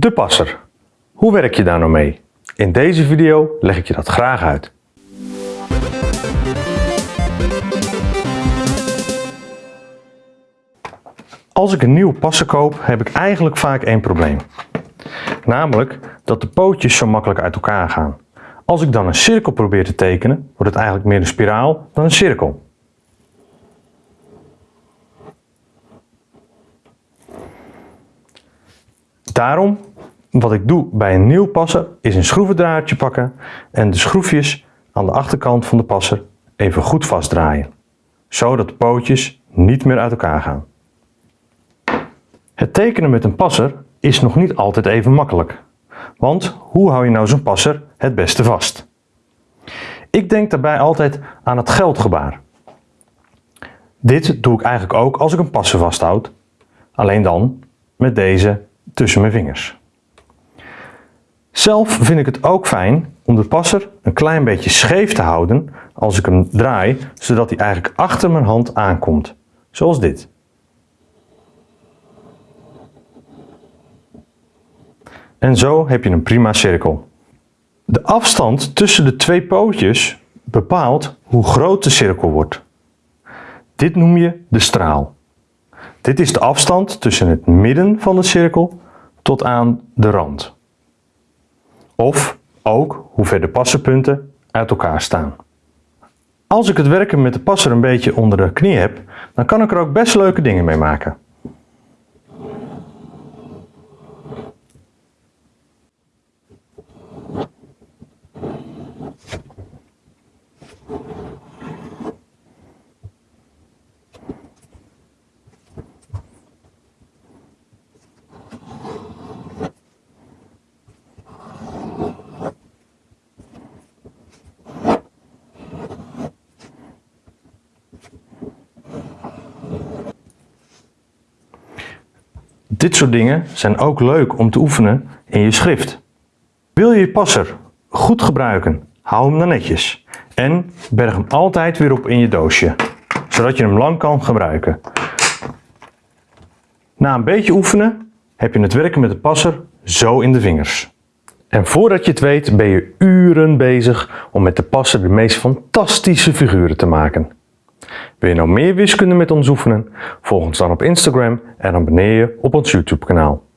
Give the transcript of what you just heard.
De passer. Hoe werk je daar nou mee? In deze video leg ik je dat graag uit. Als ik een nieuwe passer koop, heb ik eigenlijk vaak één probleem. Namelijk dat de pootjes zo makkelijk uit elkaar gaan. Als ik dan een cirkel probeer te tekenen, wordt het eigenlijk meer een spiraal dan een cirkel. Daarom, wat ik doe bij een nieuw passer, is een schroevendraadje pakken en de schroefjes aan de achterkant van de passer even goed vastdraaien. Zodat de pootjes niet meer uit elkaar gaan. Het tekenen met een passer is nog niet altijd even makkelijk. Want hoe hou je nou zo'n passer het beste vast? Ik denk daarbij altijd aan het geldgebaar. Dit doe ik eigenlijk ook als ik een passer vasthoud, alleen dan met deze tussen mijn vingers. Zelf vind ik het ook fijn om de passer een klein beetje scheef te houden als ik hem draai, zodat hij eigenlijk achter mijn hand aankomt, zoals dit. En zo heb je een prima cirkel. De afstand tussen de twee pootjes bepaalt hoe groot de cirkel wordt. Dit noem je de straal. Dit is de afstand tussen het midden van de cirkel tot aan de rand. Of ook hoe ver de passerpunten uit elkaar staan. Als ik het werken met de passer een beetje onder de knie heb, dan kan ik er ook best leuke dingen mee maken. Dit soort dingen zijn ook leuk om te oefenen in je schrift. Wil je je passer goed gebruiken, hou hem dan netjes. En berg hem altijd weer op in je doosje, zodat je hem lang kan gebruiken. Na een beetje oefenen heb je het werken met de passer zo in de vingers. En voordat je het weet ben je uren bezig om met de passer de meest fantastische figuren te maken. Wil je nou meer wiskunde met ons oefenen? Volg ons dan op Instagram en abonneer je op ons YouTube kanaal.